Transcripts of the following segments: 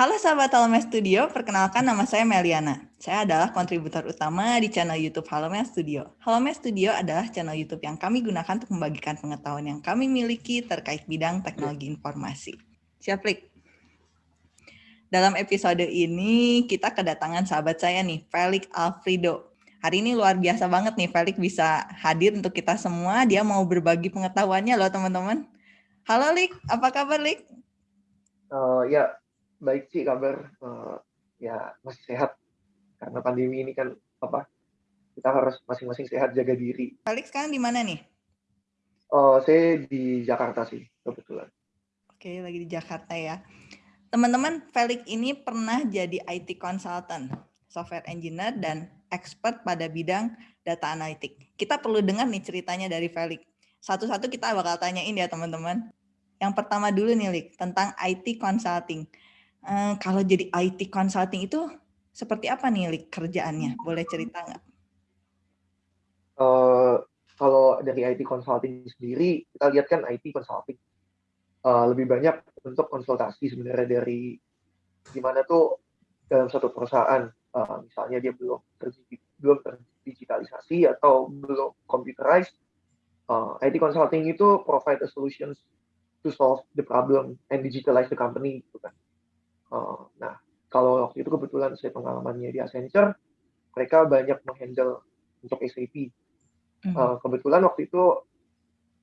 Halo sahabat Halome Studio, perkenalkan nama saya Meliana. Saya adalah kontributor utama di channel YouTube Halome Studio. Halome Studio adalah channel YouTube yang kami gunakan untuk membagikan pengetahuan yang kami miliki terkait bidang teknologi informasi. Siap, Lik? Dalam episode ini, kita kedatangan sahabat saya nih, Felix Alfredo. Hari ini luar biasa banget nih, Felix bisa hadir untuk kita semua. Dia mau berbagi pengetahuannya loh, teman-teman. Halo, Lik. Apa kabar, Lik? Uh, ya, baik sih kabar uh, ya masih sehat karena pandemi ini kan apa kita harus masing-masing sehat jaga diri. Felix sekarang di mana nih? Oh saya di Jakarta sih kebetulan. Oke lagi di Jakarta ya. Teman-teman Felix ini pernah jadi IT consultant, software engineer dan expert pada bidang data analitik. Kita perlu dengar nih ceritanya dari Felix. Satu-satu kita bakal tanyain ya teman-teman. Yang pertama dulu nih, Lik, tentang IT consulting uh, kalau jadi IT consulting itu seperti apa nih Lik, kerjaannya? Boleh cerita nggak? Uh, kalau dari IT consulting sendiri, kita lihat kan IT consulting uh, lebih banyak untuk konsultasi sebenarnya dari gimana tuh dalam satu perusahaan, uh, misalnya dia belum belum terdigitalisasi atau belum computerized, uh, IT consulting itu provide a solutions to solve the problem and digitalize the company gitu kan. Uh, nah, kalau waktu itu kebetulan saya pengalamannya di Accenture, mereka banyak menghandle untuk SAP. Uh, hmm. kebetulan waktu itu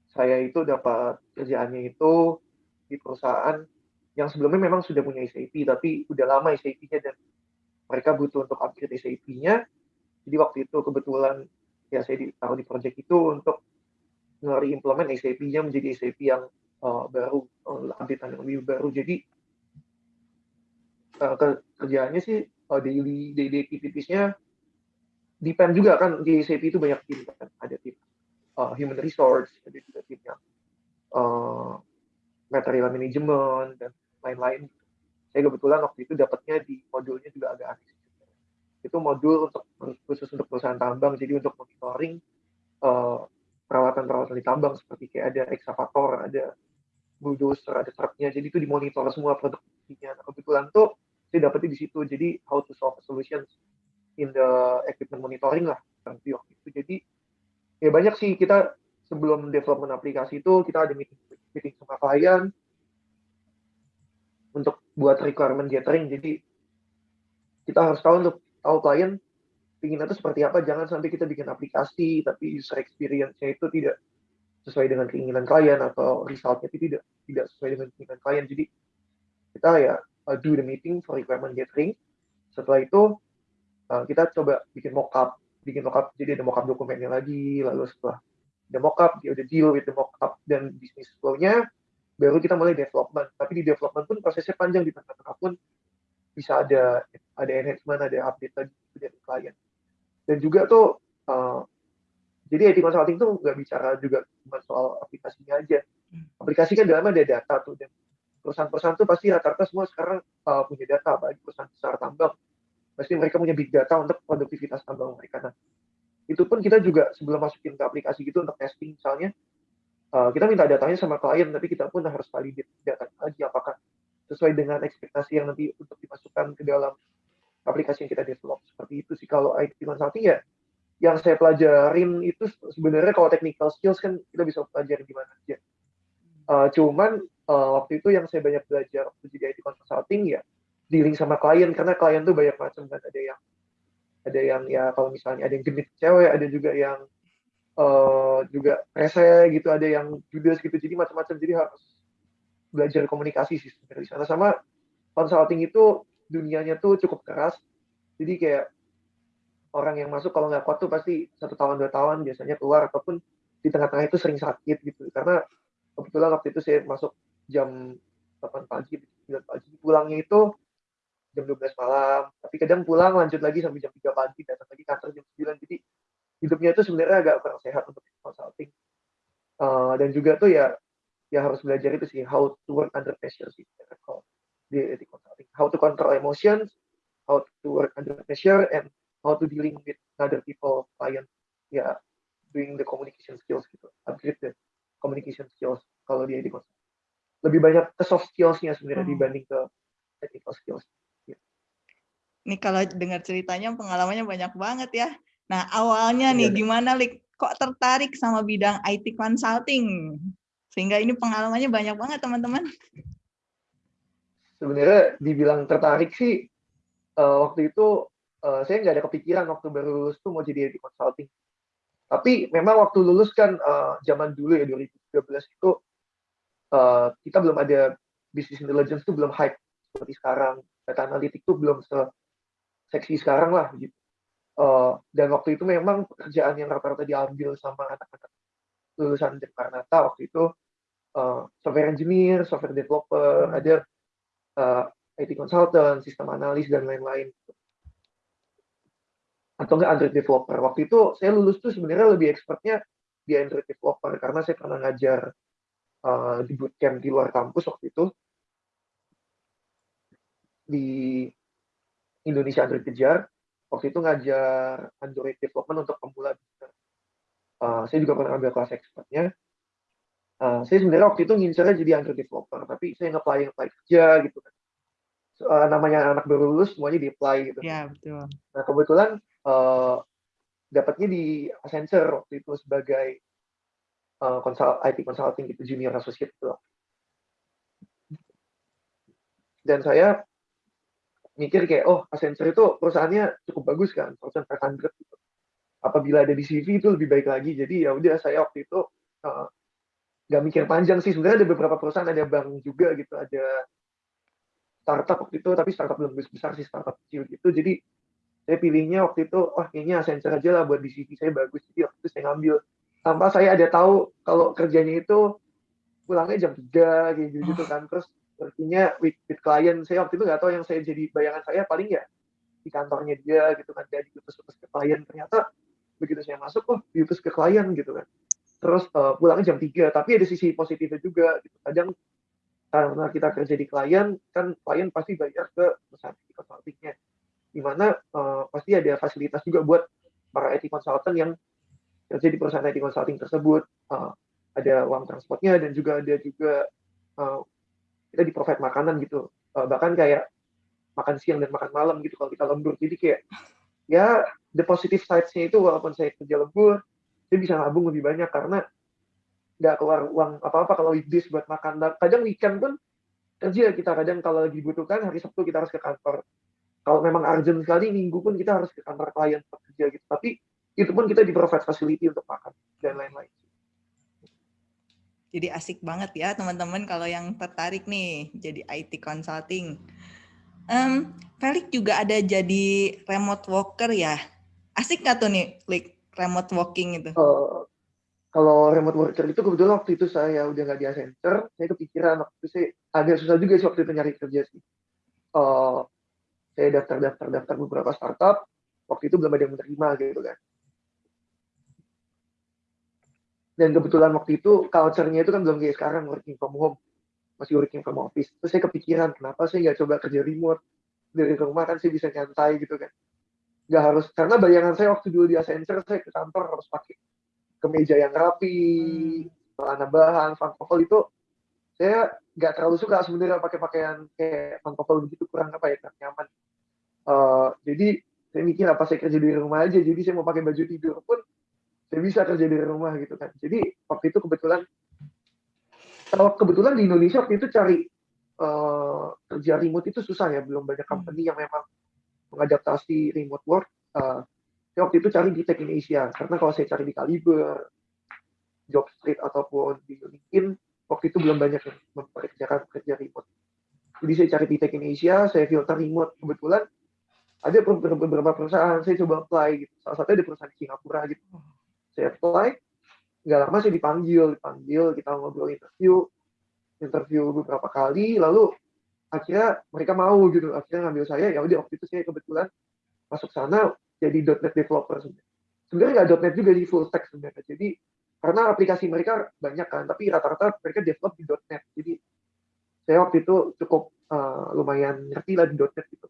saya itu dapat kerjaannya itu di perusahaan yang sebelumnya memang sudah punya SAP, tapi udah lama SAP-nya dan mereka butuh untuk upgrade SAP-nya. Jadi waktu itu kebetulan ya saya ditaruh di project itu untuk ngeri-implement SAP-nya menjadi SAP yang uh, baru, uh, update yang lebih baru. Jadi uh, kerjaannya sih uh, daily daily activitiesnya depend juga kan di SAP itu banyak tim kan. Ada tim uh, human resource ada juga timnya uh, material management dan lain-lain. Saya kebetulan waktu itu dapatnya di modulnya juga agak aneh itu modul untuk khusus untuk perusahaan tambang jadi untuk monitoring perawatan-perawatan uh, di tambang seperti kayak ada excavator ada bulldozer ada truknya jadi itu dimonitor semua produktivitasnya nah, kebetulan tuh saya dapetnya di situ. Jadi how to solve solutions in the equipment monitoring lah nanti waktu itu jadi ya banyak sih. Kita sebelum development aplikasi itu kita ada meeting meeting sama klien untuk buat requirement gathering. Jadi kita harus tahu untuk tahu klien ingin itu seperti apa. Jangan sampai kita bikin aplikasi tapi user experience-nya itu tidak sesuai dengan keinginan klien atau resultnya itu tidak tidak sesuai dengan keinginan klien. Jadi kita ya uh, do the meeting for requirement gathering. Setelah itu uh, kita coba bikin mockup, bikin mockup jadi ada mockup dokumennya lagi, lalu setelah ada mockup dia udah deal with the mockup dan bisnis flow-nya, baru kita mulai development. Tapi di development pun prosesnya panjang di tengah-tengah pun bisa ada ada enhancement, ada update lagi dari klien. Dan juga tuh uh, jadi IT consulting tuh nggak bicara juga cuma soal aplikasinya aja. Hmm. Aplikasi kan dalamnya ada data tuh dan perusahaan-perusahaan itu pasti rata-rata semua sekarang uh, punya data, bagi perusahaan besar tambang. Pasti mereka punya big data untuk produktivitas tambang mereka. Nah, itu pun kita juga sebelum masukin ke aplikasi gitu untuk testing misalnya, uh, kita minta datanya sama klien, tapi kita pun harus validate data lagi apakah sesuai dengan ekspektasi yang nanti untuk dimasukkan ke dalam aplikasi yang kita develop. Seperti itu sih kalau IT consulting ya, yang saya pelajarin itu sebenarnya kalau technical skills kan kita bisa pelajari di mana aja. Uh, cuman uh, waktu itu yang saya banyak belajar waktu jadi IT consulting ya dealing sama klien. Karena klien tuh banyak macam kan. Ada yang ada yang ya kalau misalnya ada yang genit cewek ada juga yang uh, juga rese gitu ada yang judes gitu. Jadi macam-macam. Jadi harus belajar komunikasi sih sebenarnya di sana. Sama consulting itu dunianya tuh cukup keras. Jadi kayak orang yang masuk kalau nggak kuat tuh pasti satu tahun dua tahun biasanya keluar ataupun di tengah-tengah itu sering sakit gitu. Karena kebetulan waktu itu saya masuk jam 8 pagi, 9 pagi. Pulangnya itu jam 12 malam. Tapi kadang pulang lanjut lagi sampai jam 3 pagi, datang lagi kantor jam 9. Jadi hidupnya itu sebenarnya agak kurang sehat untuk consulting. Uh, dan juga tuh ya ya harus belajar itu sih how to work under pressure sih di, di consulting how to control emotions how to work under pressure and how to dealing with other people client ya yeah, doing the communication skills gitu upgrade the communication skills kalau dia di consulting lebih banyak ke soft skills-nya sebenarnya hmm. dibanding ke technical skills. Ini kalau dengar ceritanya pengalamannya banyak banget ya. Nah awalnya nih iya. gimana Lik? Kok tertarik sama bidang IT consulting? Sehingga ini pengalamannya banyak banget teman-teman. Sebenarnya dibilang tertarik sih uh, waktu itu uh, saya nggak ada kepikiran waktu baru lulus tuh mau jadi IT consulting. Tapi memang waktu lulus kan uh, zaman dulu ya 2013 itu uh, kita belum ada business intelligence tuh belum hype seperti sekarang. Data analitik tuh belum se seksi sekarang lah gitu. Uh, dan waktu itu memang pekerjaan yang rata-rata diambil sama anak-anak lulusan Jakarta waktu itu uh, software engineer, software developer, hmm. ada uh, IT consultant, sistem analis dan lain-lain. Atau enggak Android developer. Waktu itu saya lulus tuh sebenarnya lebih expertnya di Android developer karena saya pernah ngajar uh, di bootcamp di luar kampus waktu itu di Indonesia Android Kejar. Waktu itu ngajar Android development untuk pemula. Uh, saya juga pernah ambil kelas expertnya. Uh, saya sebenarnya waktu itu ngincernya jadi Android developer, tapi saya nge-apply apply kerja gitu kan. So, uh, namanya anak baru lulus semuanya di-apply gitu. Iya, betul. Nah, kebetulan uh, dapatnya di Accenture waktu itu sebagai uh, konsul, IT consulting gitu, junior associate gitu. Dan saya mikir kayak oh Accenture itu perusahaannya cukup bagus kan perusahaan 500 gitu. apabila ada di CV itu lebih baik lagi jadi ya udah saya waktu itu uh, mikir panjang sih sebenarnya ada beberapa perusahaan ada bank juga gitu ada startup waktu itu tapi startup belum besar sih startup kecil gitu jadi saya pilihnya waktu itu oh kayaknya Accenture aja lah buat di CV saya bagus jadi waktu itu saya ngambil tanpa saya ada tahu kalau kerjanya itu pulangnya jam 3 kayak gitu, -gitu kan. Terus artinya with, with klien saya waktu itu nggak tahu yang saya jadi bayangan saya paling ya di kantornya dia gitu kan. Jadi diutus-utus ke klien ternyata begitu saya masuk oh diutus ke klien gitu kan. Terus uh, pulangnya jam 3 tapi ada sisi positifnya juga gitu. Kadang karena kita kerja di klien kan klien pasti bayar ke perusahaan IT consultingnya. Di mana uh, pasti ada fasilitas juga buat para IT consultant yang kerja di perusahaan IT consulting tersebut uh, ada uang transportnya dan juga ada juga uh, kita di provide makanan gitu. Uh, bahkan kayak makan siang dan makan malam gitu kalau kita lembur. Jadi kayak ya the positive sides-nya itu walaupun saya kerja lembur saya bisa nabung lebih banyak karena nggak keluar uang apa-apa kalau weekdays buat makan. Kadang weekend pun kerja kita kadang kalau lagi dibutuhkan hari Sabtu kita harus ke kantor. Kalau memang urgent sekali minggu pun kita harus ke kantor klien kerja gitu. Tapi itu pun kita di provide facility untuk makan dan lain-lain jadi asik banget ya teman-teman kalau yang tertarik nih jadi IT consulting. Um, Felix juga ada jadi remote worker ya. Asik nggak tuh nih, like remote working itu? Uh, kalau remote worker itu kebetulan waktu itu saya udah nggak di Accenture, saya kepikiran waktu itu saya agak susah juga sih waktu itu nyari kerja sih. Uh, saya daftar-daftar-daftar beberapa startup, waktu itu belum ada yang menerima gitu kan dan kebetulan waktu itu culture-nya itu kan belum kayak sekarang working from home. Masih working from office. Terus saya kepikiran kenapa saya nggak coba kerja remote? Dari rumah kan saya bisa nyantai gitu kan. Nggak harus karena bayangan saya waktu dulu di Accenture saya ke kantor harus pakai kemeja yang rapi hmm. celana bahan pantofel itu saya nggak terlalu suka sebenarnya pakai pakaian kayak pantofel begitu kurang apa ya nyaman. Uh, jadi saya mikir apa saya kerja di rumah aja? Jadi saya mau pakai baju tidur pun saya bisa kerja dari rumah gitu kan. Jadi waktu itu kebetulan kalau kebetulan di Indonesia waktu itu cari uh, kerja remote itu susah ya. Belum banyak company yang memang mengadaptasi remote work. Uh, waktu itu cari di Tech in Asia. Karena kalau saya cari di Kaliber Jobstreet ataupun di LinkedIn waktu itu belum banyak yang memperkerjakan kerja remote. Jadi saya cari di Tech in Asia saya filter remote. Kebetulan ada beberapa perusahaan saya coba apply gitu. Salah satunya di perusahaan di Singapura gitu saya apply nggak lama saya dipanggil dipanggil kita ngobrol interview. Interview beberapa kali lalu akhirnya mereka mau gitu akhirnya ngambil saya. Ya udah waktu itu saya kebetulan masuk sana jadi .NET developer sebenarnya. Nggak .NET juga di full stack sebenarnya. Jadi karena aplikasi mereka banyak kan tapi rata-rata mereka develop di .NET jadi saya waktu itu cukup uh, lumayan ngerti lah di .NET gitu.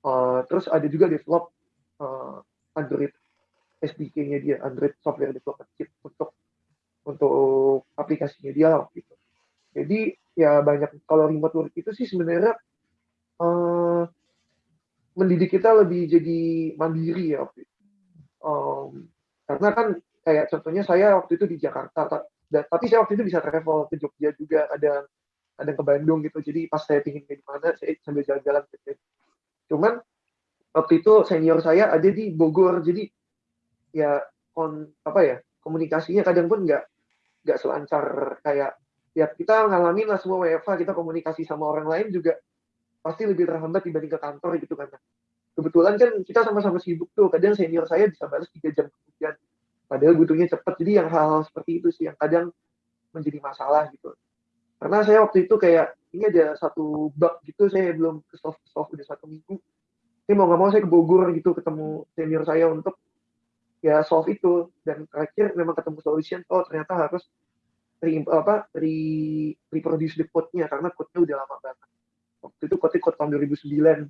Uh, terus ada juga develop uh, Android SDK-nya dia Android Software Development Kit untuk untuk aplikasinya dia lah gitu. Jadi ya banyak kalau remote work itu sih sebenarnya uh, mendidik kita lebih jadi mandiri ya. Um, karena kan kayak contohnya saya waktu itu di Jakarta, tapi saya waktu itu bisa travel ke Jogja juga, ada ada ke Bandung gitu. Jadi pas saya pingin di mana, saya sambil jalan-jalan gitu. Cuman waktu itu senior saya ada di Bogor, jadi ya kon apa ya komunikasinya kadang pun nggak nggak selancar kayak ya kita ngalamin lah semua WFA kita komunikasi sama orang lain juga pasti lebih terhambat dibanding ke kantor gitu kan. Kebetulan kan kita sama-sama sibuk tuh kadang senior saya bisa balas tiga jam kemudian. Padahal butuhnya cepat jadi yang hal-hal seperti itu sih yang kadang menjadi masalah gitu. Karena saya waktu itu kayak ini ada satu bug gitu saya belum ke soft soft udah satu minggu. Ini mau nggak mau saya ke Bogor gitu ketemu senior saya untuk ya solve itu. Dan terakhir memang ketemu solution oh ternyata harus re, apa re, reproduce the code-nya karena code-nya udah lama banget. Waktu itu code code tahun 2009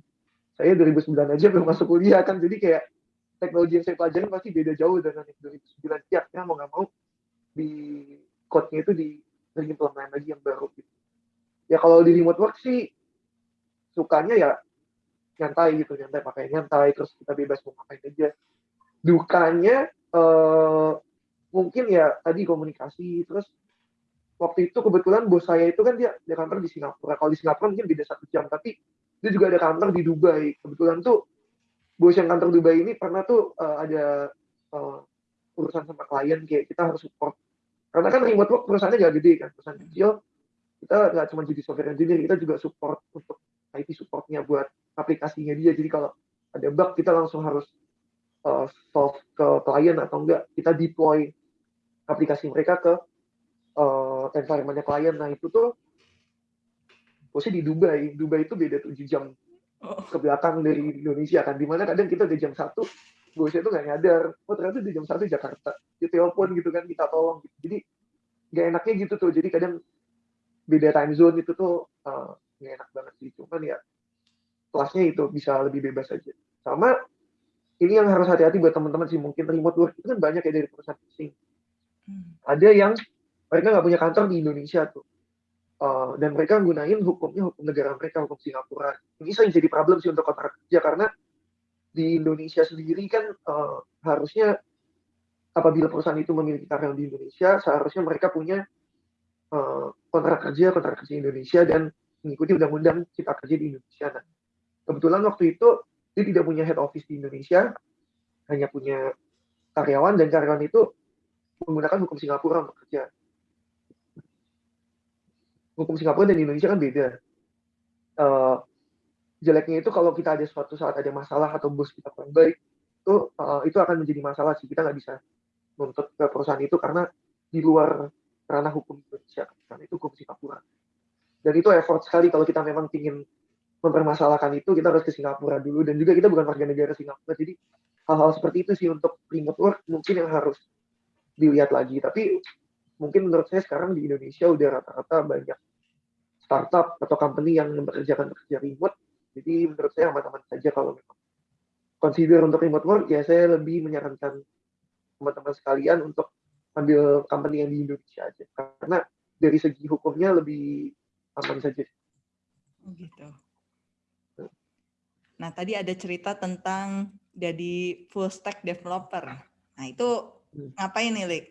saya 2009 aja belum masuk kuliah kan jadi kayak teknologi yang saya pelajari pasti beda jauh dengan yang 2009 ya karena mau nggak mau di code-nya itu di reimplement lagi yang baru gitu. Ya kalau di remote work sih sukanya ya nyantai gitu nyantai pakai nyantai terus kita bebas mau ngapain aja dukanya uh, mungkin ya tadi komunikasi terus waktu itu kebetulan bos saya itu kan dia dia kantor di Singapura. Kalau di Singapura mungkin beda satu jam tapi dia juga ada kantor di Dubai. Kebetulan tuh bos yang kantor Dubai ini pernah tuh uh, ada uh, urusan sama klien kayak kita harus support. Karena kan remote work perusahaannya gak gede kan perusahaan kecil. Kita nggak cuma jadi software engineer kita juga support untuk IT supportnya buat aplikasinya dia. Jadi kalau ada bug kita langsung harus uh, solve ke klien atau enggak kita deploy aplikasi mereka ke uh, environmentnya klien nah itu tuh posisi di Dubai. Dubai itu beda 7 jam oh. ke belakang dari Indonesia kan. Di mana kadang kita udah jam satu bosnya tuh nggak nyadar. Oh ternyata di jam satu Jakarta. Di telepon gitu kan kita tolong gitu. jadi nggak enaknya gitu tuh. Jadi kadang beda time zone itu tuh uh, nggak enak banget sih. Cuman ya kelasnya itu bisa lebih bebas aja. Sama ini yang harus hati-hati buat teman-teman sih mungkin remote work itu kan banyak ya dari perusahaan asing. Hmm. ada yang mereka nggak punya kantor di Indonesia tuh. Uh, dan mereka gunain hukumnya hukum negara mereka hukum Singapura. Ini sering jadi problem sih untuk kontrak kerja karena di Indonesia sendiri kan uh, harusnya apabila perusahaan itu memiliki karyawan di Indonesia seharusnya mereka punya uh, kontrak kerja kontrak kerja Indonesia dan mengikuti undang-undang cipta kerja di Indonesia. Nah kebetulan waktu itu dia tidak punya head office di Indonesia, hanya punya karyawan dan karyawan itu menggunakan hukum Singapura untuk kerja. Hukum Singapura dan Indonesia kan beda. Uh, jeleknya itu kalau kita ada suatu saat ada masalah atau bos kita kurang baik, itu uh, itu akan menjadi masalah sih. Kita nggak bisa menuntut ke perusahaan itu karena di luar ranah hukum Indonesia, karena itu hukum Singapura. Dan itu effort sekali kalau kita memang ingin mempermasalahkan itu kita harus ke Singapura dulu dan juga kita bukan warga negara Singapura jadi hal-hal seperti itu sih untuk remote work mungkin yang harus dilihat lagi tapi mungkin menurut saya sekarang di Indonesia udah rata-rata banyak startup atau company yang mempekerjakan pekerja remote jadi menurut saya aman-aman saja kalau memang consider untuk remote work ya saya lebih menyarankan teman-teman sekalian untuk ambil company yang di Indonesia aja karena dari segi hukumnya lebih aman saja. Oh, gitu. Nah, tadi ada cerita tentang jadi full stack developer. Nah, itu hmm. ngapain nih, Lik?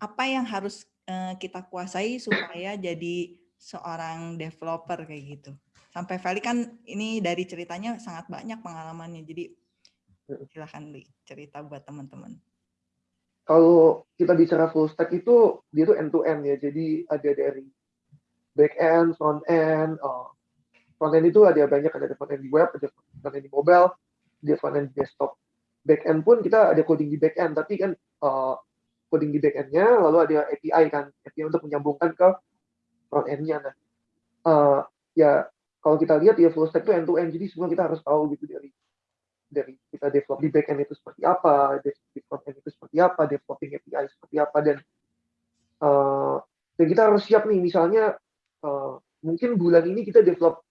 Apa yang harus uh, kita kuasai supaya jadi seorang developer kayak gitu? Sampai Feli kan ini dari ceritanya sangat banyak pengalamannya. Jadi hmm. silahkan Lik cerita buat teman-teman. Kalau kita bicara full stack itu dia tuh end to end ya. Jadi ada dari back end, front end, oh, Frontend itu ada banyak, ada frontend di web, ada frontend di mobile, ada frontend di desktop. Backend pun kita ada coding di backend, tapi kan uh, coding di backendnya, lalu ada API kan, API untuk menyambungkan ke frontendnya. Nah, uh, ya kalau kita lihat ya full stack itu end to end, jadi semua kita harus tahu gitu dari dari kita develop di backend itu seperti apa, di frontend itu seperti apa, developing API seperti apa, dan uh, dan kita harus siap nih, misalnya uh, mungkin bulan ini kita develop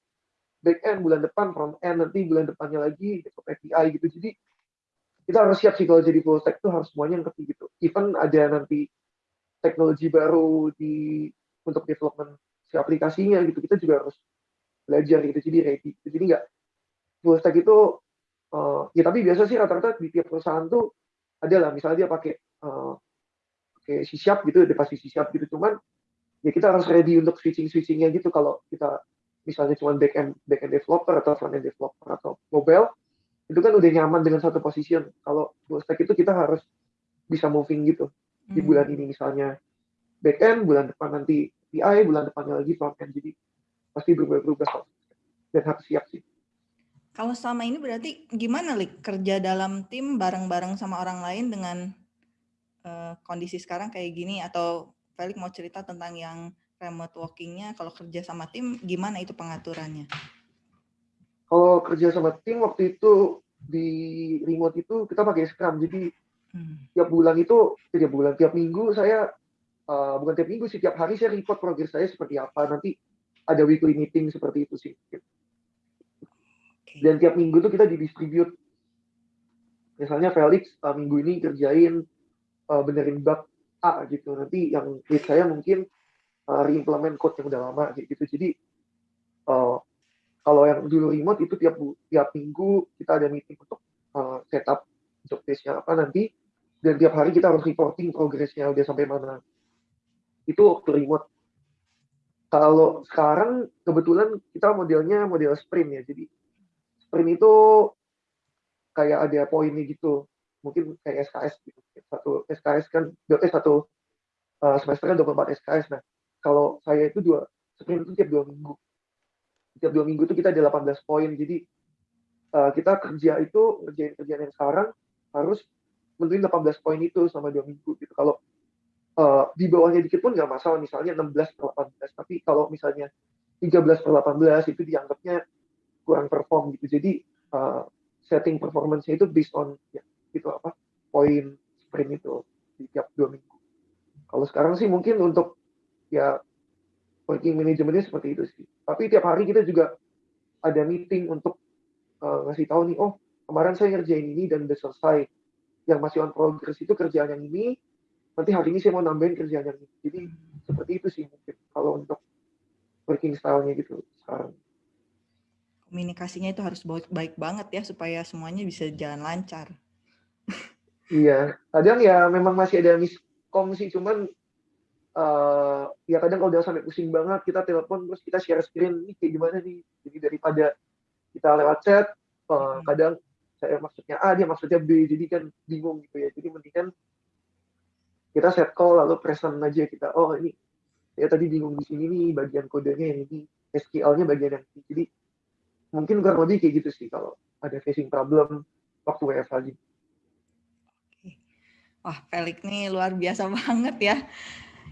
back end bulan depan front end nanti bulan depannya lagi develop API gitu. Jadi kita harus siap sih kalau jadi full stack itu harus semuanya ngerti gitu. Even ada nanti teknologi baru di untuk development si aplikasinya gitu kita juga harus belajar gitu. Jadi ready. Jadi nggak full stack itu uh, ya tapi biasa sih rata-rata di tiap perusahaan tuh ada lah. Misalnya dia pakai uh, pakai C sharp gitu dia pasti C sharp gitu. Cuman ya kita harus ready untuk switching switchingnya gitu kalau kita misalnya cuma back end back end developer atau front end developer atau mobile itu kan udah nyaman dengan satu position. Kalau full stack itu kita harus bisa moving gitu. Di hmm. bulan ini misalnya back end bulan depan nanti PI bulan depannya lagi front end. Jadi pasti berubah-berubah dan harus siap sih. Kalau selama ini berarti gimana Lik? Kerja dalam tim bareng-bareng sama orang lain dengan uh, kondisi sekarang kayak gini? Atau Felix mau cerita tentang yang remote workingnya kalau kerja sama tim gimana itu pengaturannya? Kalau kerja sama tim waktu itu di remote itu kita pakai Scrum jadi hmm. tiap bulan itu tiap bulan tiap minggu saya uh, bukan tiap minggu sih tiap hari saya report progres saya seperti apa nanti ada weekly meeting seperti itu sih. Dan tiap minggu tuh kita didistribute. Misalnya Felix uh, minggu ini kerjain uh, benerin bug A gitu. Nanti yang lead saya mungkin uh, reimplement code yang udah lama gitu. Jadi uh, kalau yang dulu remote itu tiap tiap minggu kita ada meeting untuk uh, setup job testnya apa nanti dan tiap hari kita harus reporting progresnya udah sampai mana. Itu waktu remote. Kalau sekarang kebetulan kita modelnya model sprint ya. Jadi sprint itu kayak ada poinnya gitu mungkin kayak SKS gitu satu SKS kan eh, satu semester kan 24 SKS nah kalau saya itu dua sprint itu tiap dua minggu. Tiap dua minggu itu kita ada 18 poin. Jadi uh, kita kerja itu kerjain kerjaan yang sekarang harus menentuin 18 poin itu sama dua minggu gitu. Kalau uh, di bawahnya dikit pun nggak masalah. Misalnya 16 per 18 tapi kalau misalnya 13 per 18 itu dianggapnya kurang perform gitu. Jadi uh, setting performance-nya itu based on ya itu apa poin sprint itu di tiap dua minggu. Kalau sekarang sih mungkin untuk ya working manajemennya seperti itu sih. Tapi tiap hari kita juga ada meeting untuk uh, ngasih tahu nih, oh kemarin saya ngerjain ini dan udah selesai. Yang masih on progress itu kerjaan yang ini, nanti hari ini saya mau nambahin kerjaan yang ini. Jadi seperti itu sih mungkin kalau untuk working style-nya gitu sekarang komunikasinya itu harus baik, baik banget ya supaya semuanya bisa jalan lancar. Iya, kadang ya memang masih ada miskom sih, cuman uh, ya kadang kalau udah sampai pusing banget kita telepon terus kita share screen ini kayak gimana nih. Jadi daripada kita lewat chat, uh, kadang saya maksudnya A dia maksudnya B, jadi kan bingung gitu ya. Jadi mendingan kita set call lalu present aja kita. Oh ini ya tadi bingung di sini nih bagian kodenya yang ini, SQL-nya bagian yang ini. Jadi mungkin kurang lebih kayak gitu sih kalau ada facing problem waktu WFH gitu. Wah, Felix nih luar biasa banget ya.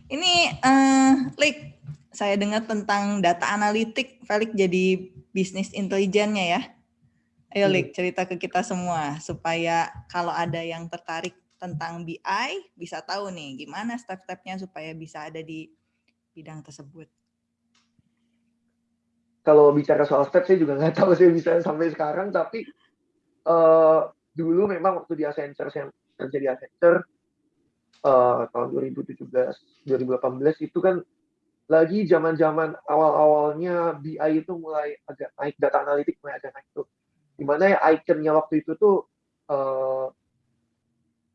Ini, uh, Lik, saya dengar tentang data analitik, Felix jadi bisnis intelijennya ya. Ayo, hmm. Lik, cerita ke kita semua supaya kalau ada yang tertarik tentang BI bisa tahu nih gimana step-stepnya supaya bisa ada di bidang tersebut kalau bicara soal step saya juga nggak tahu saya bisa sampai sekarang tapi uh, dulu memang waktu di Accenture saya kerja di Accenture uh, tahun 2017 2018 itu kan lagi zaman-zaman awal-awalnya BI itu mulai agak naik data analitik mulai agak naik tuh. Di mana ya ikonnya waktu itu tuh uh,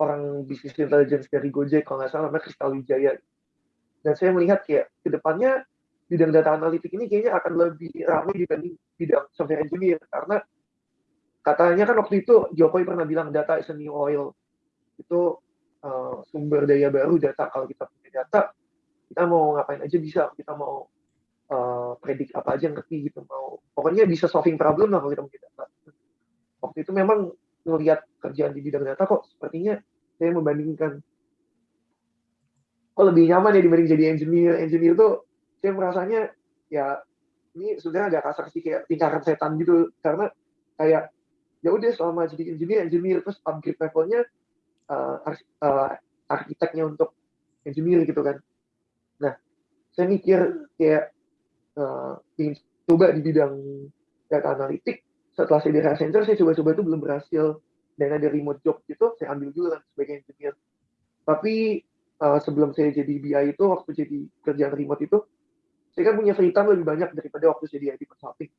orang bisnis intelligence dari Gojek kalau nggak salah namanya Kristal Wijaya. Dan saya melihat kayak ke depannya bidang data analitik ini kayaknya akan lebih ramai dibanding bidang software engineer. Karena katanya kan waktu itu Jokowi pernah bilang data is a new oil. Itu uh, sumber daya baru data. Kalau kita punya data kita mau ngapain aja bisa. Kita mau uh, predik apa aja ngerti gitu. Mau pokoknya bisa solving problem lah kalau kita punya data. Waktu itu memang melihat kerjaan di bidang data kok sepertinya saya membandingkan. Kok lebih nyaman ya dibanding jadi engineer. Engineer tuh saya merasanya ya ini sebenarnya agak kasar sih kayak tingkatan setan gitu. Karena kayak ya udah selama jadi engineer engineer terus upgrade levelnya uh, uh, arsiteknya untuk engineer gitu kan. Nah saya mikir kayak uh, ingin coba di bidang data analitik. Setelah saya di Accenture saya coba-coba itu belum berhasil. Dan ada remote job gitu saya ambil dulu kan sebagai engineer. Tapi uh, sebelum saya jadi BI itu waktu jadi kerjaan remote itu saya kan punya free time lebih banyak daripada waktu saya di IT consulting.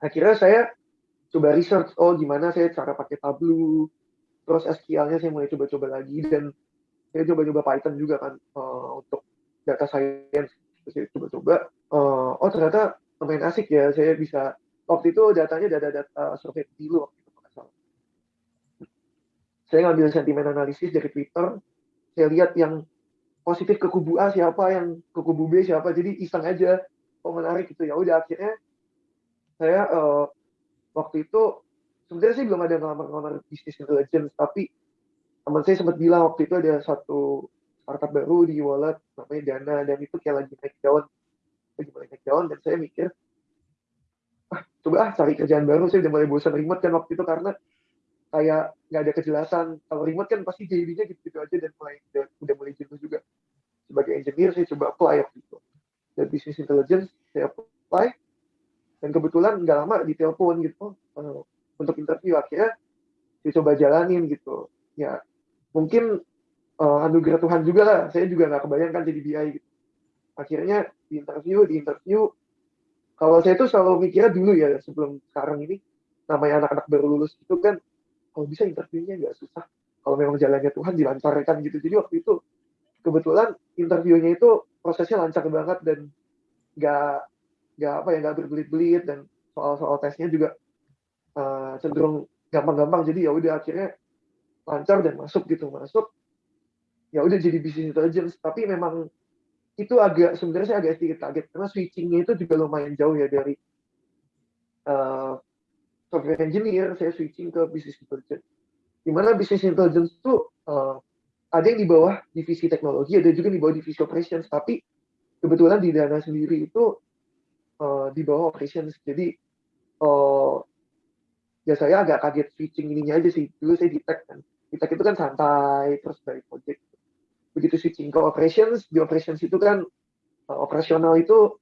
Akhirnya saya coba research, oh gimana saya cara pakai Tableau, terus SQL-nya saya mulai coba-coba lagi, dan saya coba-coba Python juga kan uh, untuk data science. Saya coba-coba, uh, oh ternyata lumayan asik ya, saya bisa, waktu itu datanya data, data uh, survei dulu waktu itu. Saya ngambil sentimen analisis dari Twitter, saya lihat yang positif ke kubu A siapa, yang ke kubu B siapa, jadi iseng aja, oh menarik gitu ya. Udah akhirnya saya uh, waktu itu sebenarnya sih belum ada ngelamar-ngelamar bisnis intelligence, tapi teman saya sempat bilang waktu itu ada satu startup baru di wallet namanya Dana dan itu kayak lagi naik daun, lagi mulai naik daun dan saya mikir ah coba ah cari kerjaan baru. Saya udah mulai bosan remote kan waktu itu karena kayak nggak ada kejelasan. Kalau remote kan pasti jadinya gitu-gitu aja dan mulai udah, udah mulai jenuh juga. Sebagai engineer saya coba apply waktu itu. Dan business intelligence saya apply dan kebetulan nggak lama ditelepon gitu uh, untuk interview akhirnya saya coba jalanin gitu. Ya mungkin uh, anugerah Tuhan juga lah. Saya juga nggak kebayangkan jadi BI gitu. Akhirnya di interview di interview kalau saya tuh selalu mikirnya dulu ya sebelum sekarang ini namanya anak-anak baru lulus itu kan kalau bisa interviewnya nggak susah. Kalau memang jalannya Tuhan dilancarkan gitu. Jadi waktu itu kebetulan interviewnya itu prosesnya lancar banget dan nggak nggak apa ya nggak berbelit-belit dan soal-soal tesnya juga uh, cenderung gampang-gampang. Jadi ya udah akhirnya lancar dan masuk gitu. Masuk ya udah jadi bisnis intelligence tapi memang itu agak sebenarnya saya agak sedikit kaget. Karena switchingnya itu juga lumayan jauh ya dari uh, software engineer, saya switching ke business intelligence. Di mana business intelligence itu uh, ada yang di bawah divisi teknologi, ada juga di bawah divisi operations, tapi kebetulan di Dana sendiri itu uh, di bawah operations. Jadi uh, ya saya agak kaget switching ininya aja sih. Dulu saya di tech kan. Di tech itu kan santai, terus dari project. Begitu switching ke operations, di operations itu kan uh, operasional itu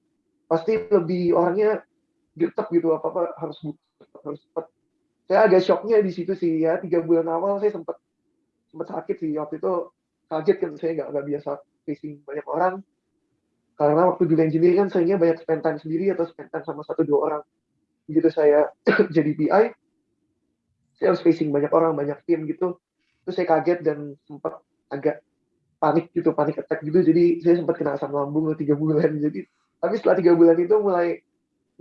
pasti lebih orangnya gertek gitu apa apa harus harus cepat saya agak shocknya di situ sih ya tiga bulan awal saya sempat sempat sakit sih waktu itu kaget kan saya nggak nggak biasa facing banyak orang karena waktu di engineering kan seringnya banyak spend time sendiri atau spend time sama satu dua orang begitu saya jadi BI saya harus facing banyak orang banyak tim gitu terus saya kaget dan sempat agak panik gitu panik attack gitu jadi saya sempat kena asam lambung tiga bulan jadi tapi setelah tiga bulan itu mulai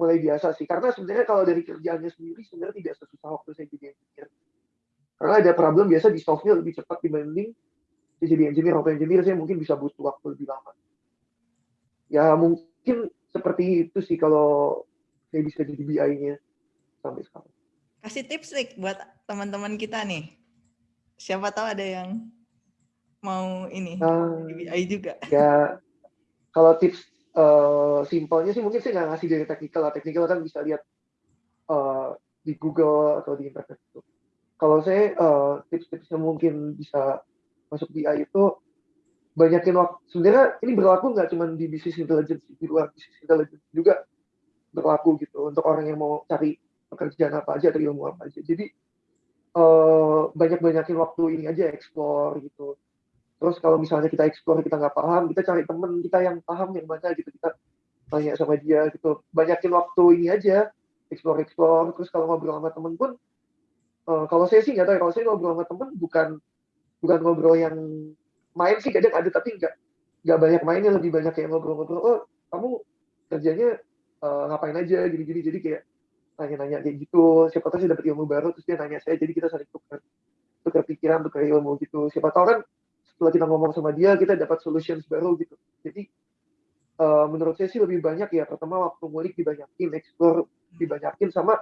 mulai biasa sih. Karena sebenarnya kalau dari kerjaannya sendiri sebenarnya tidak sesusah waktu saya jadi engineer. Karena ada problem biasa di solve-nya lebih cepat dibanding saya jadi engineer. Waktu engineer saya mungkin bisa butuh waktu lebih lama. Ya mungkin seperti itu sih kalau saya bisa jadi BI-nya sampai sekarang. Kasih tips nih buat teman-teman kita nih. Siapa tahu ada yang mau ini uh, BI juga. Ya kalau tips uh, simpelnya sih mungkin saya nggak ngasih dari teknikal lah. Teknikal kan bisa lihat uh, di Google atau di internet itu. Kalau saya uh, tips-tipsnya mungkin bisa masuk di AI itu banyakin waktu. Sebenarnya ini berlaku nggak cuma di bisnis intelligence, di luar bisnis intelligence juga berlaku gitu untuk orang yang mau cari pekerjaan apa aja atau ilmu apa aja. Jadi uh, banyak-banyakin waktu ini aja explore gitu Terus kalau misalnya kita explore kita nggak paham, kita cari temen kita yang paham yang mana gitu kita tanya sama dia gitu. Banyakin waktu ini aja explore explore. Terus kalau ngobrol sama temen pun, uh, kalau saya sih nggak tahu. Ya, kalau saya ngobrol sama temen bukan bukan ngobrol yang main sih kadang ada tapi nggak nggak banyak mainnya lebih banyak kayak ngobrol-ngobrol. Oh kamu kerjanya uh, ngapain aja gini-gini jadi kayak nanya-nanya kayak gitu. Siapa tahu sih dapat ilmu baru terus dia nanya saya jadi kita saling tukar tukar pikiran tukar ilmu gitu. Siapa tahu kan setelah kita ngomong sama dia kita dapat solutions baru gitu jadi uh, menurut saya sih lebih banyak ya pertama waktu ngulik dibanyakin explore dibanyakin sama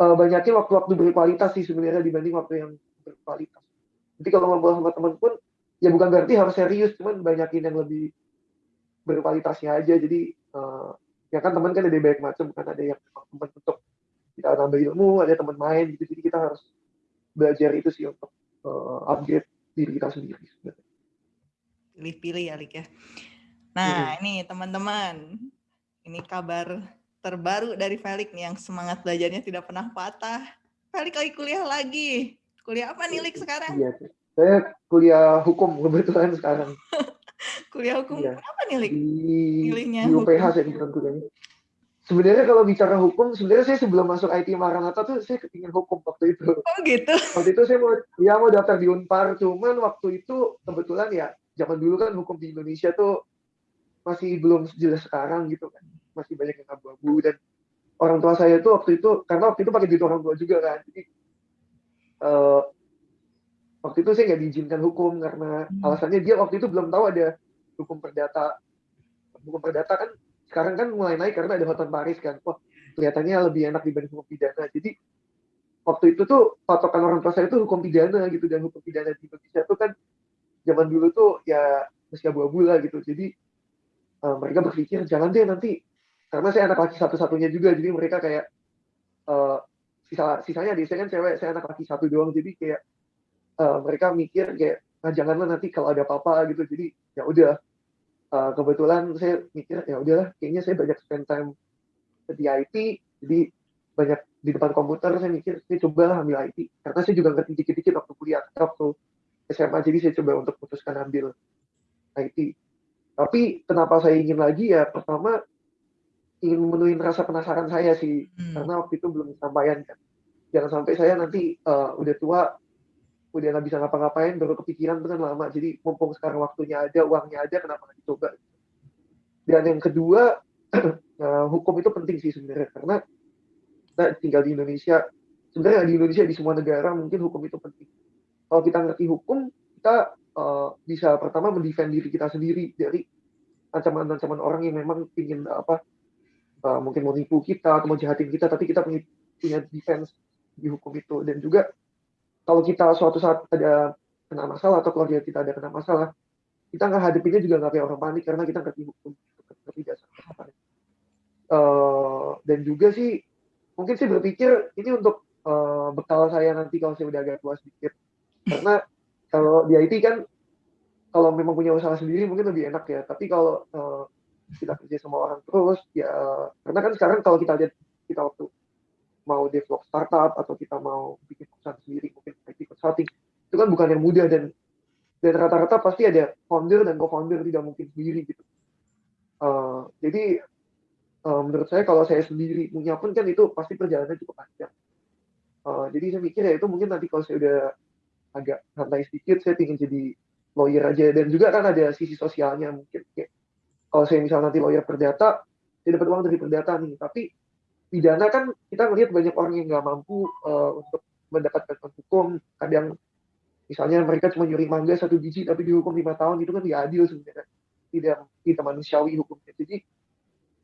uh, banyakin waktu-waktu berkualitas sih sebenarnya dibanding waktu yang berkualitas jadi kalau ngobrol sama teman pun ya bukan berarti harus serius cuman banyakin yang lebih berkualitasnya aja jadi uh, ya kan teman kan ada banyak macam kan ada yang teman untuk kita nambah ilmu ada teman main gitu jadi kita harus belajar itu sih untuk uh, upgrade diri kita sendiri. Pilih-pilih ya, Lik ya. Nah, hmm. ini teman-teman, ini kabar terbaru dari Felix nih yang semangat belajarnya tidak pernah patah. Felix lagi kuliah lagi. Kuliah apa nih, Lik, sekarang? Iya, saya kuliah hukum kebetulan sekarang. Kuliah hukum Iya. kenapa nih, Lik? Di UPH saya kebetulan kuliahnya. Sebenarnya kalau bicara hukum, sebenarnya saya sebelum masuk IT Maranatha tuh saya kepingin hukum waktu itu. Oh gitu. Waktu itu saya mau ya mau daftar di Unpar, cuman waktu itu kebetulan ya zaman dulu kan hukum di Indonesia tuh masih belum sejelas sekarang gitu kan. Masih banyak yang abu-abu dan orang tua saya tuh waktu itu karena waktu itu pakai duit orang tua juga kan. Jadi eh, waktu itu saya nggak diizinkan hukum karena Hmm. alasannya dia waktu itu belum tahu ada hukum perdata. Hukum perdata kan sekarang kan mulai naik karena ada Hotman Paris kan. Wah, kelihatannya lebih enak dibanding hukum pidana. Jadi waktu itu tuh patokan orang tua saya tuh hukum pidana gitu dan hukum pidana di Indonesia tuh kan zaman dulu tuh ya masih abu-abu lah gitu. Jadi eh, mereka berpikir jangan deh nanti karena saya anak laki satu-satunya juga jadi mereka kayak eh, sisa sisanya di saya kan cewek saya anak laki satu doang jadi kayak eh, mereka mikir kayak nah janganlah nanti kalau ada apa-apa gitu. Jadi ya udah. Eh, kebetulan saya mikir ya udahlah kayaknya saya banyak spend time di IT jadi banyak di depan komputer. Saya mikir saya cobalah ambil IT karena saya juga ngerti dikit-dikit waktu kuliah waktu SMA jadi saya coba untuk putuskan ambil IT tapi kenapa saya ingin lagi? Ya pertama ingin memenuhi rasa penasaran saya sih Hmm. karena waktu itu belum disampaikan kan. Jangan sampai saya nanti eh, udah tua udah nggak bisa ngapa-ngapain baru kepikiran kan lama. Jadi mumpung sekarang waktunya ada uangnya ada kenapa nggak dicoba? Dan yang kedua eh, hukum itu penting sih sebenarnya karena kita tinggal di Indonesia. Sebenarnya di Indonesia di semua negara mungkin hukum itu penting. Kalau kita ngerti hukum kita eh, bisa pertama mendefend diri kita sendiri dari ancaman-ancaman orang yang memang ingin apa eh, mungkin mau nipu kita atau mau jahatin kita tapi kita punya defense di hukum itu. Dan juga kalau kita suatu saat ada kena masalah atau keluarga kita ada kena masalah kita nggak hadapinnya juga nggak kayak orang panik karena kita ngerti hukum ngerti dasar Eh, dan juga sih mungkin sih berpikir ini untuk eh, bekal saya nanti kalau saya udah agak tua sedikit. Karena kalau di IT kan kalau memang punya usaha sendiri mungkin lebih enak ya. Tapi kalau eh, kita kerja sama orang terus ya karena kan sekarang kalau kita lihat kita waktu mau develop startup atau kita mau bikin perusahaan sendiri mungkin IT consulting itu kan bukan yang mudah dan dan rata-rata pasti ada founder dan co-founder tidak mungkin sendiri gitu. Eh, jadi eh, menurut saya kalau saya sendiri punya pun kan itu pasti perjalanannya cukup panjang. Eh, jadi saya mikir ya itu mungkin nanti kalau saya udah agak santai sedikit saya ingin jadi lawyer aja. Dan juga kan ada sisi sosialnya mungkin kayak kalau saya misalnya nanti lawyer perdata saya dapat uang dari perdata nih. Tapi pidana kan kita melihat banyak orang yang nggak mampu uh, untuk mendapatkan hukum. Kadang misalnya mereka cuma nyuri mangga satu biji tapi dihukum lima tahun itu kan tidak adil sebenarnya. Tidak tidak manusiawi hukumnya. Jadi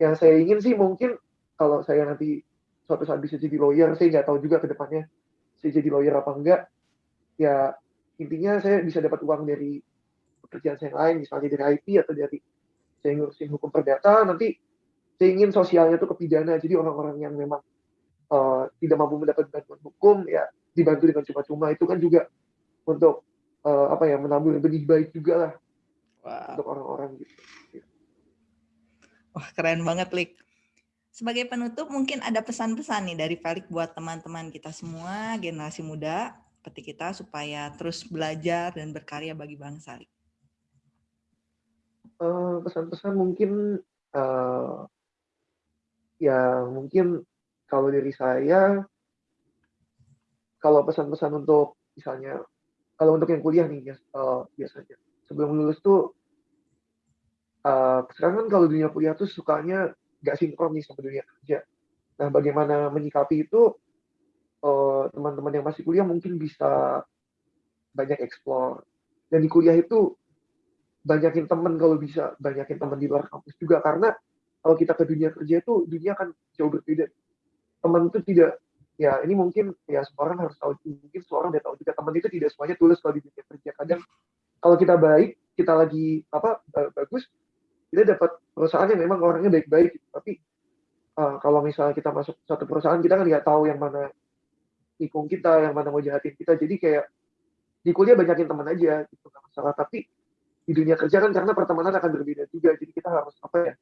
yang saya ingin sih mungkin kalau saya nanti suatu saat bisa jadi lawyer saya nggak tahu juga ke depannya saya jadi lawyer apa enggak. Ya intinya saya bisa dapat uang dari pekerjaan saya yang lain misalnya dari IT atau dari saya ngurusin hukum perdata nanti saya ingin sosialnya itu ke pidana jadi orang-orang yang memang uh, tidak mampu mendapat bantuan hukum ya dibantu dengan cuma-cuma itu kan juga untuk uh, apa ya menabur benih baik juga lah Wow. untuk orang-orang gitu. Wah, keren banget, Lik. Sebagai penutup, mungkin ada pesan-pesan nih dari Felix buat teman-teman kita semua, generasi muda, seperti kita, supaya terus belajar dan berkarya bagi bangsa. Lik. Uh, pesan-pesan mungkin uh, ya mungkin kalau dari saya kalau pesan-pesan untuk misalnya kalau untuk yang kuliah nih uh, biasanya. Sebelum lulus tuh uh, sekarang kan kalau dunia kuliah tuh sukanya nggak sinkron nih sama dunia kerja. Nah bagaimana menyikapi itu uh, teman-teman yang masih kuliah mungkin bisa banyak explore. Dan di kuliah itu banyakin teman kalau bisa banyakin teman di luar kampus juga. Karena kalau kita ke dunia kerja itu dunia kan jauh berbeda. Teman itu tidak ya ini mungkin ya semua orang harus tahu mungkin semua orang tahu juga teman itu tidak semuanya tulus kalau di dunia kerja. Kadang kalau kita baik kita lagi apa bagus kita dapat perusahaan yang memang orangnya baik-baik gitu. tapi uh, kalau misalnya kita masuk satu perusahaan kita kan nggak tahu yang mana nikung kita yang mana mau jahatin kita. Jadi kayak di kuliah banyakin teman aja gitu nggak masalah. Tapi di dunia kerja kan karena pertemanan akan berbeda juga. Jadi kita harus apa ya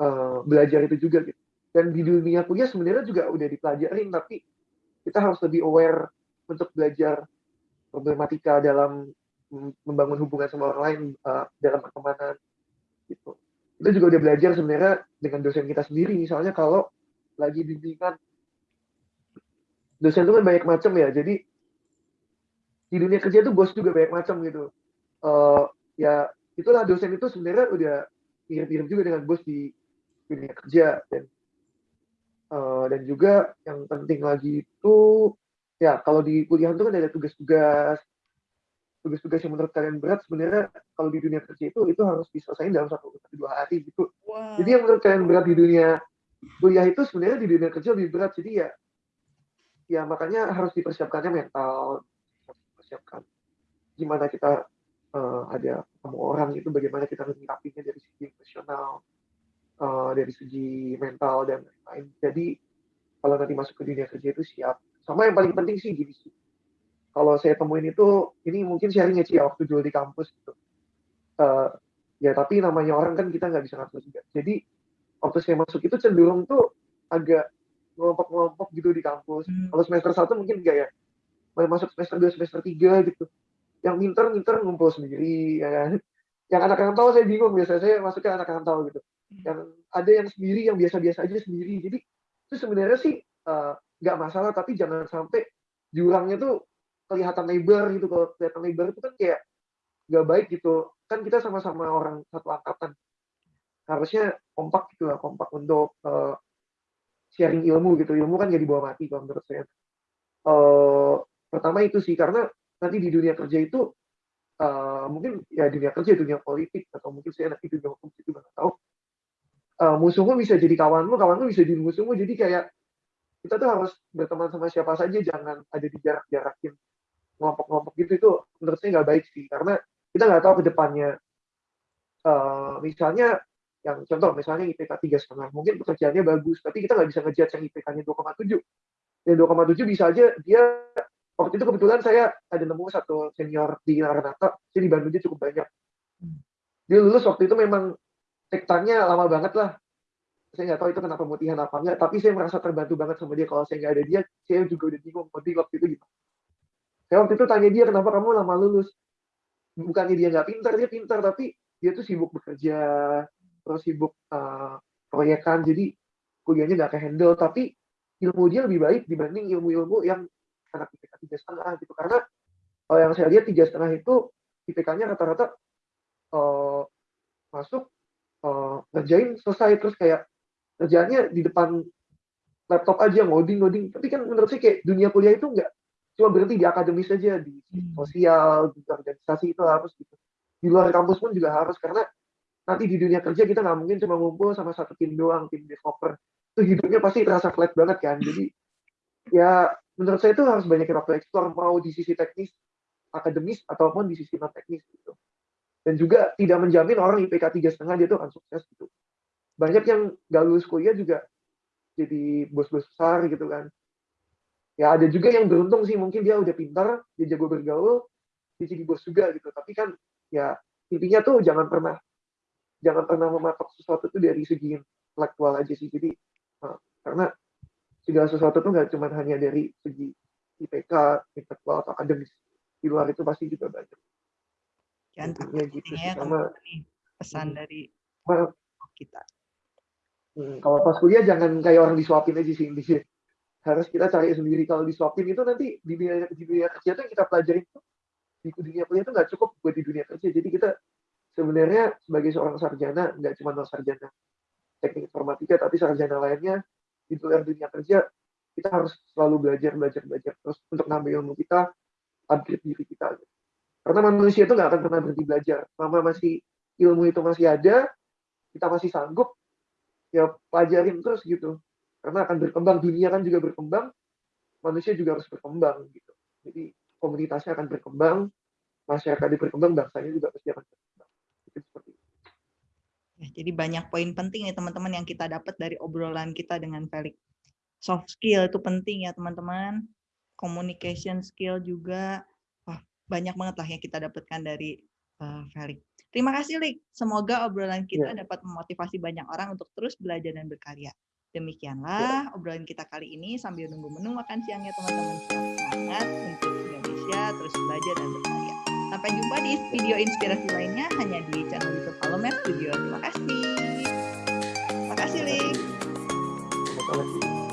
uh, belajar itu juga gitu. Dan di dunia kuliah sebenarnya juga udah dipelajarin tapi kita harus lebih aware untuk belajar problematika dalam membangun hubungan sama orang lain uh, dalam pertemanan gitu. Kita juga udah belajar sebenarnya dengan dosen kita sendiri. Misalnya kalau lagi bimbingan dosen itu kan banyak macam ya. Jadi di dunia kerja itu bos juga banyak macam gitu. Uh, ya itulah dosen itu sebenarnya udah mirip-mirip juga dengan bos di dunia kerja dan uh, dan juga yang penting lagi itu ya kalau di kuliah itu kan ada tugas-tugas tugas-tugas yang menurut kalian berat sebenarnya kalau di dunia kerja itu itu harus diselesaikan dalam satu atau dua hari gitu. Wow. jadi yang menurut kalian berat di dunia kuliah itu sebenarnya di dunia kerja lebih berat. Jadi ya ya makanya harus dipersiapkannya mental persiapkan gimana kita uh, ada ketemu orang itu bagaimana kita menyikapinya dari segi emosional uh, dari segi mental dan lain-lain jadi kalau nanti masuk ke dunia kerja itu siap sama yang paling penting sih gini sih kalau saya temuin itu ini mungkin sharing ya ya waktu dulu di kampus gitu uh, ya tapi namanya orang kan kita nggak bisa ngatur juga jadi waktu saya masuk itu cenderung tuh agak ngelompok-ngelompok gitu di kampus. Hmm. Kalau semester satu mungkin enggak ya. Masuk semester dua, semester tiga gitu. Yang minter-minter ngumpul sendiri, ya kan. Yang anak tahu saya bingung, biasanya saya masuknya anak tahu gitu. Yang ada yang sendiri, yang biasa-biasa aja sendiri. Jadi itu sebenarnya sih uh, nggak masalah, tapi jangan sampai jurangnya tuh kelihatan lebar gitu. Kalau kelihatan lebar itu kan kayak nggak baik gitu. Kan kita sama-sama orang satu angkatan. Harusnya kompak gitu lah, kompak untuk uh, sharing ilmu gitu ilmu kan jadi bawa mati kalau menurut saya uh, pertama itu sih karena nanti di dunia kerja itu uh, mungkin ya dunia kerja dunia politik atau mungkin saya nanti dunia hukum itu nggak tahu uh, musuhmu bisa jadi kawanmu kawanmu bisa jadi musuhmu jadi kayak kita tuh harus berteman sama siapa saja jangan ada di jarak-jarakin kelompok-kelompok gitu. Itu menurut saya nggak baik sih karena kita nggak tahu ke depannya. Uh, misalnya yang contoh misalnya IPK tiga setengah mungkin pekerjaannya bagus tapi kita nggak bisa ngejudge yang IPK-nya 2,7 dan 2,7 bisa aja dia waktu itu kebetulan saya ada nemu satu senior di Laranata saya di Bandung dia cukup banyak. Dia lulus waktu itu memang tektanya lama banget lah. Saya nggak tahu itu kenapa pemutihan apa enggak tapi saya merasa terbantu banget sama dia. Kalau saya nggak ada dia saya juga udah bingung waktu waktu itu gitu. Saya waktu itu tanya dia kenapa kamu lama lulus? Bukannya dia nggak pintar dia pintar tapi dia tuh sibuk bekerja terus sibuk uh, proyekan. Jadi kuliahnya nggak ke handle tapi ilmu dia lebih baik dibanding ilmu-ilmu yang anak IPK tiga setengah gitu. Karena kalau yang saya lihat tiga setengah itu IPK-nya rata-rata uh, masuk uh, ngerjain selesai terus kayak kerjaannya di depan laptop aja ngoding ngoding. Tapi kan menurut saya kayak dunia kuliah itu nggak cuma berhenti di akademis saja di hmm. sosial di organisasi itu harus gitu. Di luar kampus pun juga harus karena nanti di dunia kerja kita nggak mungkin cuma ngumpul sama satu tim doang tim developer. Itu hidupnya pasti terasa flat banget kan. Jadi ya menurut saya itu harus banyak waktu eksplor mau di sisi teknis akademis ataupun di sisi non teknis gitu dan juga tidak menjamin orang IPK tiga setengah dia tuh akan sukses gitu. Banyak yang gak lulus kuliah juga jadi bos-bos besar gitu kan. Ya ada juga yang beruntung sih mungkin dia udah pintar dia jago bergaul dia jadi bos juga gitu. Tapi kan ya intinya tuh jangan pernah jangan pernah mematok sesuatu itu dari segi intelektual aja sih. Jadi uh, karena segala sesuatu itu nggak cuma hanya dari segi IPK intelektual atau akademis di luar itu pasti juga banyak jangan takut gitu ya sama pesan hmm, dari well, kita. Hmm, kalau pas kuliah jangan kayak orang disuapin aja sih di harus kita cari sendiri. Kalau disuapin itu nanti di dunia di dunia kerja tuh kita pelajarin tuh di dunia kuliah itu nggak cukup buat di dunia kerja. Jadi kita sebenarnya sebagai seorang sarjana nggak cuma sarjana teknik informatika tapi sarjana lainnya di luar dunia kerja kita harus selalu belajar belajar belajar terus untuk nambah ilmu kita upgrade diri kita karena manusia itu nggak akan pernah berhenti belajar selama masih ilmu itu masih ada kita masih sanggup ya pelajarin terus gitu karena akan berkembang dunia kan juga berkembang manusia juga harus berkembang gitu jadi komunitasnya akan berkembang masyarakat berkembang bangsanya juga pasti akan berkembang seperti itu. Jadi banyak poin penting nih teman-teman yang kita dapat dari obrolan kita dengan Felix. Soft skill itu penting ya teman-teman. Communication skill juga. Banyak banget lah yang kita dapatkan dari uh, Felix. Terima kasih, Lik. Semoga obrolan kita ya. dapat memotivasi banyak orang untuk terus belajar dan berkarya. Demikianlah ya. obrolan kita kali ini sambil nunggu menu makan siangnya teman-teman. Semangat untuk Indonesia, terus belajar dan berkarya. Sampai jumpa di video inspirasi lainnya hanya di channel YouTube Halomer Studio. Terima kasih. Terima kasih, Lik. Terima kasih.